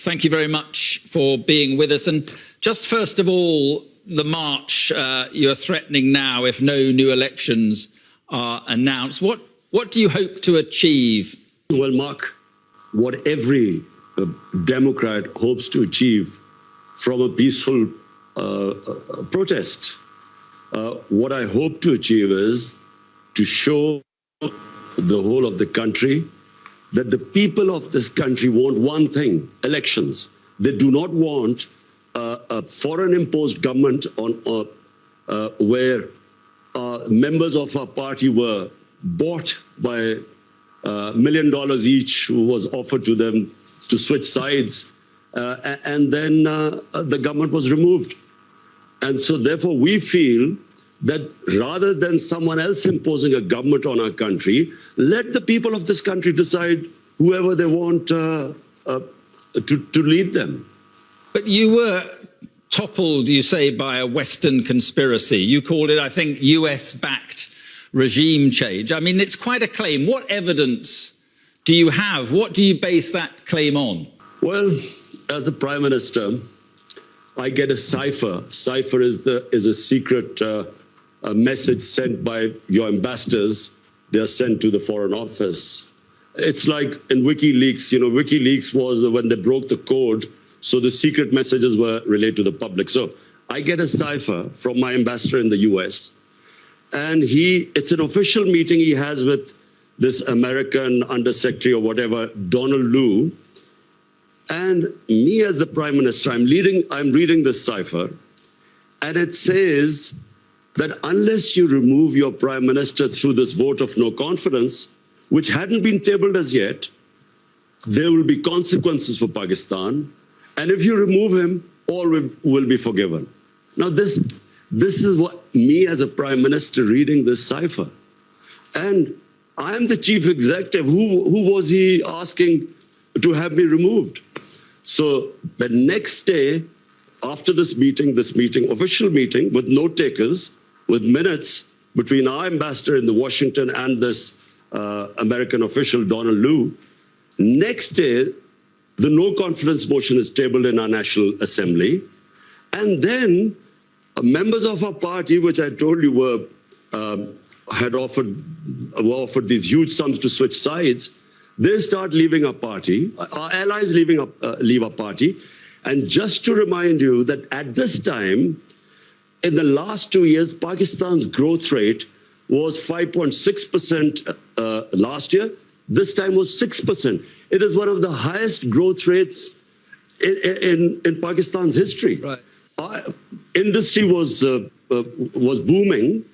thank you very much for being with us. And just first of all, the march uh, you're threatening now if no new elections are announced. What, what do you hope to achieve? Well, Mark, what every uh, Democrat hopes to achieve from a peaceful uh, uh protest. Uh, what I hope to achieve is to show the whole of the country that the people of this country want one thing elections. They do not want uh, a foreign imposed government on uh, uh, where uh, members of our party were bought by a uh, million dollars each was offered to them to switch sides uh, and then the government was removed and so therefore we feel that rather than someone else imposing a government on our country, let the people of this country decide whoever they want uh, uh, to, to lead them. But you were toppled, you say, by a Western conspiracy. You called it, I think, US-backed regime change. I mean, it's quite a claim. What evidence do you have? What do you base that claim on? Well, as a prime minister, I get a cipher. Cipher is the is a secret uh, a message sent by your ambassadors, they are sent to the Foreign Office. It's like in WikiLeaks, you know, WikiLeaks was when they broke the code, so the secret messages were relayed to the public. So I get a cipher from my ambassador in the US, and he, it's an official meeting he has with this American undersecretary or whatever, Donald Lu, and me as the prime minister, I'm leading, I'm reading this cipher, and it says that unless you remove your prime minister through this vote of no confidence, which hadn't been tabled as yet, there will be consequences for Pakistan. And if you remove him, all will be forgiven. Now, this, this is what me as a prime minister reading this cipher. And I am the chief executive. Who, who was he asking to have me removed? So the next day, after this meeting, this meeting, official meeting with note takers, with minutes between our ambassador in the Washington and this uh, American official, Donald Lu. Next day, the no confidence motion is tabled in our National Assembly. And then uh, members of our party, which I told you were um, had offered were offered these huge sums to switch sides, they start leaving our party. Our allies leaving our, uh, leave our party. And just to remind you that at this time, in the last two years, Pakistan's growth rate was 5.6% uh, last year. This time was 6%. It is one of the highest growth rates in, in, in Pakistan's history. Right. Our industry was, uh, uh, was booming,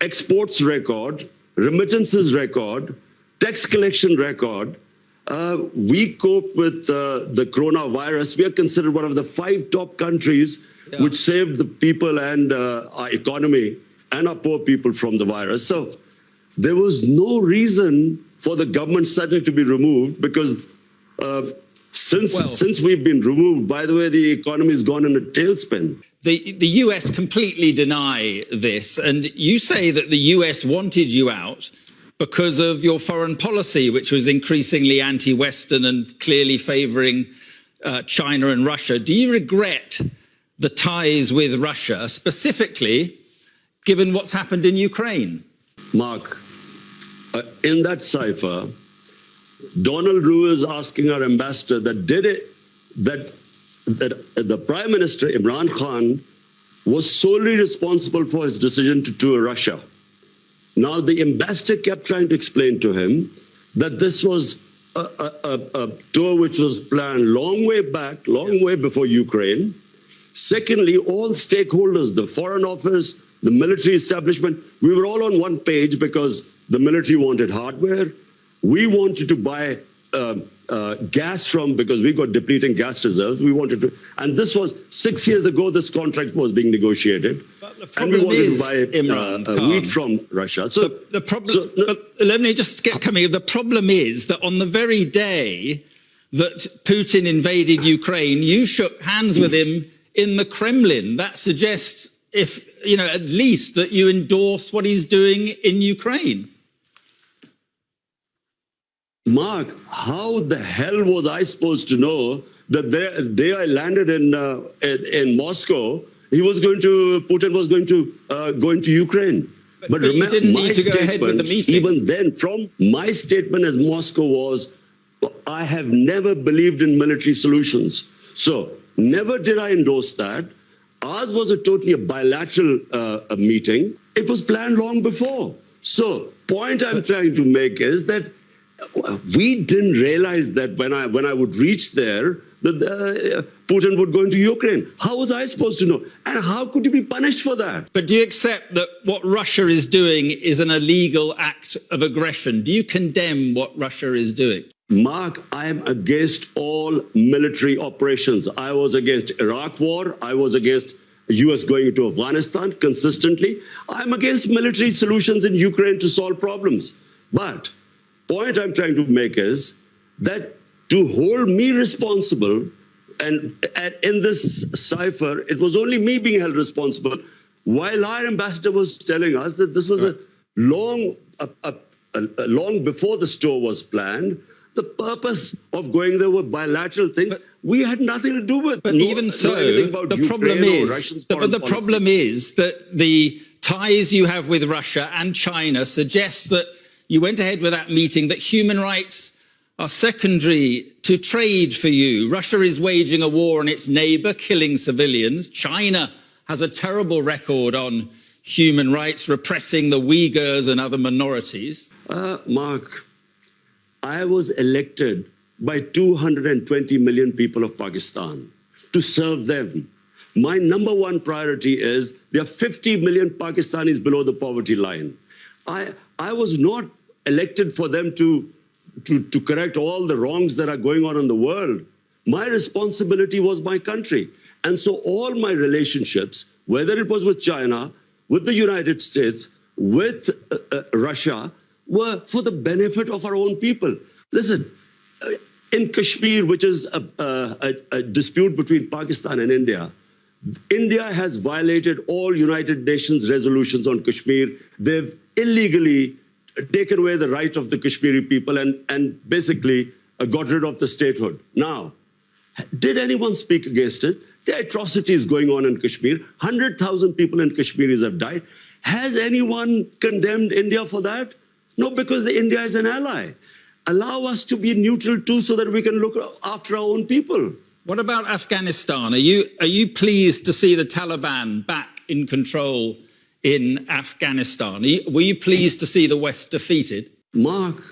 exports record, remittances record, tax collection record. Uh, we cope with uh, the coronavirus. We are considered one of the five top countries yeah. which saved the people and uh, our economy and our poor people from the virus. So there was no reason for the government suddenly to be removed because uh, since well, since we've been removed, by the way, the economy has gone in a tailspin. The the US completely deny this, and you say that the US wanted you out because of your foreign policy, which was increasingly anti-Western and clearly favouring uh, China and Russia. Do you regret the ties with Russia, specifically given what's happened in Ukraine? Mark, uh, in that cipher, Donald Lu is asking our ambassador that did it, that, that the Prime Minister Imran Khan was solely responsible for his decision to tour Russia. Now, the ambassador kept trying to explain to him that this was a, a, a, a tour which was planned long way back, long way before Ukraine, Secondly, all stakeholders, the Foreign Office, the military establishment, we were all on one page because the military wanted hardware. We wanted to buy uh, uh, gas from, because we got depleting gas reserves, we wanted to, and this was six years ago, this contract was being negotiated. and we wanted is, to buy Imran, uh, wheat from Russia. So the, the problem, so, no, let me just get coming. The problem is that on the very day that Putin invaded Ukraine, you shook hands with him in the Kremlin. That suggests, if you know, at least that you endorse what he's doing in Ukraine. Mark, how the hell was I supposed to know that the day I landed in, uh, in, in Moscow, he was going to Putin was going to uh, go into Ukraine. But, but, but remember, didn't need to go ahead with the. Even then, from my statement as Moscow was, I have never believed in military solutions. So never did I endorse that. Ours was a totally a bilateral uh, a meeting. It was planned long before. So point I'm trying to make is that we didn't realize that when I when I would reach there that uh, Putin would go into Ukraine. How was I supposed to know? And how could you be punished for that? But do you accept that what Russia is doing is an illegal act of aggression? Do you condemn what Russia is doing? Mark, I am against all military operations. I was against Iraq war. I was against US going into Afghanistan consistently. I'm against military solutions in Ukraine to solve problems. But point I'm trying to make is that to hold me responsible, and, and in this cipher, it was only me being held responsible, while our ambassador was telling us that this was a long, a, a, a, long before the store was planned, the purpose of going there were bilateral things but, we had nothing to do with. But no, even so, the problem is, the, but the policy. problem is that the ties you have with Russia and China suggest that you went ahead with that meeting that human rights are secondary to trade for you. Russia is waging a war on its neighbor, killing civilians. China has a terrible record on human rights, repressing the Uyghurs and other minorities. Uh, Mark, I was elected by 220 million people of Pakistan to serve them. My number one priority is there are 50 million Pakistanis below the poverty line. I, I was not elected for them to, to, to correct all the wrongs that are going on in the world. My responsibility was my country. And so all my relationships, whether it was with China, with the United States, with uh, uh, Russia, were for the benefit of our own people. Listen, uh, in Kashmir, which is a, a, a, dispute between Pakistan and India, India has violated all United Nations resolutions on Kashmir. They've illegally taken away the right of the Kashmiri people and, and basically uh, got rid of the statehood. Now, did anyone speak against it? The atrocities going on in Kashmir. 100,000 people in Kashmiris have died. Has anyone condemned India for that? No, because the India is an ally. Allow us to be neutral too so that we can look after our own people. What about Afghanistan? Are you, are you pleased to see the Taliban back in control in Afghanistan? Were you pleased to see the West defeated? Mark,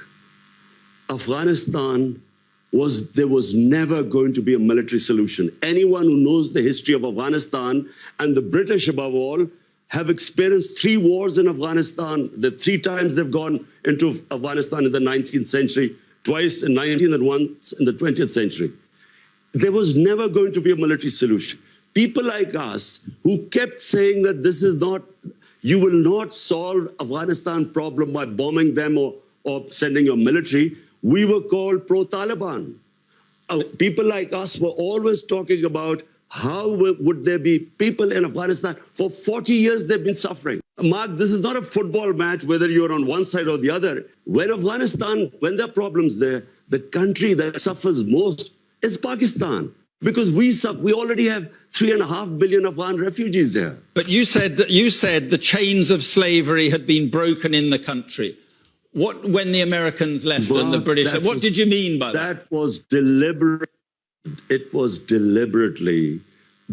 Afghanistan was there was never going to be a military solution. Anyone who knows the history of Afghanistan and the British above all have experienced three wars in Afghanistan. The three times they've gone into Afghanistan in the 19th century, twice in 19th and once in the 20th century. There was never going to be a military solution. People like us who kept saying that this is not, you will not solve Afghanistan problem by bombing them or, or sending your military, we were called pro-Taliban. Uh, people like us were always talking about how would there be people in Afghanistan? For 40 years, they've been suffering. Mark, this is not a football match, whether you're on one side or the other. When Afghanistan, when there are problems there, the country that suffers most is Pakistan. Because we we already have three and a half billion Afghan refugees there. But you said that you said the chains of slavery had been broken in the country. What when the Americans left and the British? What was, did you mean by that? That was deliberate it was deliberately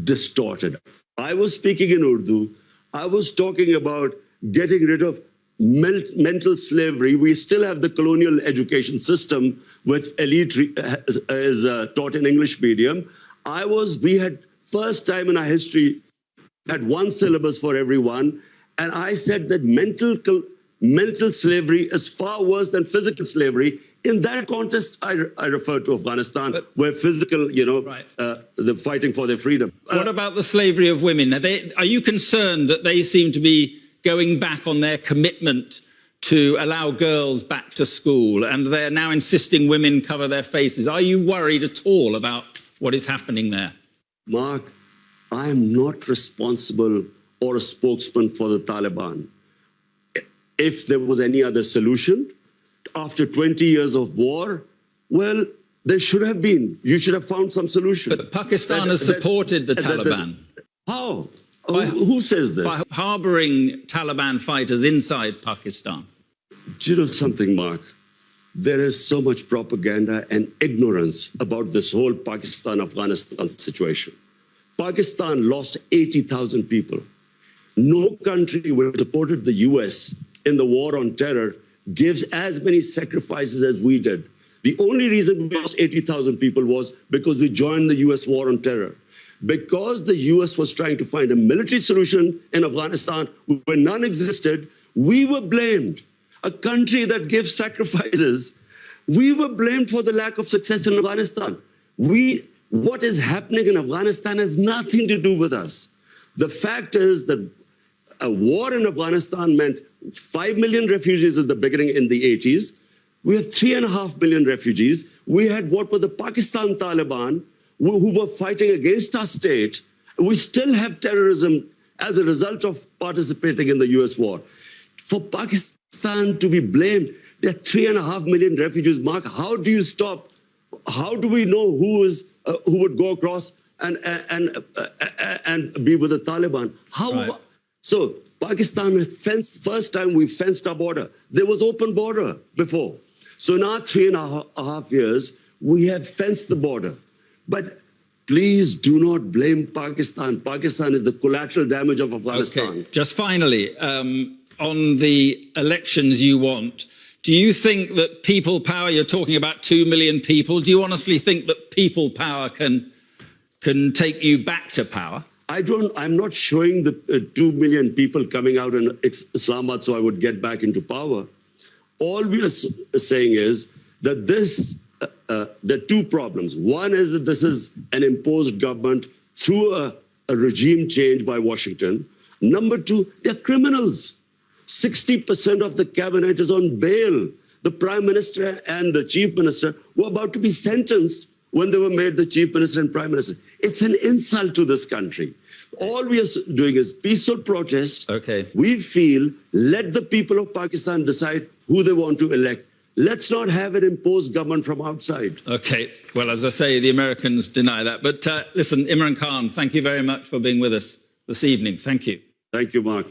distorted. I was speaking in Urdu. I was talking about getting rid of mental slavery. We still have the colonial education system with elite is uh, taught in English medium. I was, we had first time in our history had one syllabus for everyone. And I said that mental, mental slavery is far worse than physical slavery in that context, I, I refer to Afghanistan, but, where physical, you know, right. uh, the fighting for their freedom. What uh, about the slavery of women? Are, they, are you concerned that they seem to be going back on their commitment to allow girls back to school and they're now insisting women cover their faces? Are you worried at all about what is happening there? Mark, I am not responsible or a spokesman for the Taliban. If there was any other solution, after 20 years of war, well, There should have been. You should have found some solution. But Pakistan That- has that- supported the that- that- Taliban How? By- who, says this? by harboring Taliban fighters inside Pakistan. Do you know something, Mark? There is so much propaganda and ignorance about this whole Pakistan Afghanistan situation. Pakistan lost 80,000 people. No country which supported the US in the war on terror gives as many sacrifices as we did. The only reason we lost 80,000 people was because we joined the US war on terror. Because the US was trying to find a military solution in Afghanistan where none existed, we were blamed. A country that gives sacrifices, we were blamed for the lack of success in Afghanistan. We, what is happening in Afghanistan has nothing to do with us. The fact is that a war in Afghanistan meant 5 million refugees at the beginning in the 80s. We have 3.5 million refugees. We had what were the Pakistan Taliban who, who were fighting against our state. We still have terrorism as a result of participating in the US war. For Pakistan to be blamed, there are 3.5 million refugees. Mark, how do you stop? How do we know who is uh, who would go across and and uh, and be with the Taliban? How? Right. So Pakistan fenced first time we fenced our border. There was open border before. So now three and a half years we have fenced the border. But please do not blame Pakistan. Pakistan is the collateral damage of Afghanistan. Okay, just finally, um, on the elections you want, do you think that people power, you're talking about 2 million people, do you honestly think that people power can, can take you back to power? I don't. I'm not showing the uh, two million people coming out in Is- Islamabad so I would get back into power. All we are saying is that this. Uh, uh, there are two problems. One is that this is an imposed government through a, a regime change by Washington. Number two, they're criminals. 60% of the cabinet is on bail. The prime minister and the chief minister were about to be sentenced when they were made the chief minister and prime minister. It's an insult to this country. All we are doing is peaceful protest. Okay. We feel let the people of Pakistan decide who they want to elect. Let's not have an imposed government from outside. Okay, well, as I say, the Americans deny that. But uh, listen, Imran Khan, thank you very much for being with us this evening. Thank you. Thank you, Mark.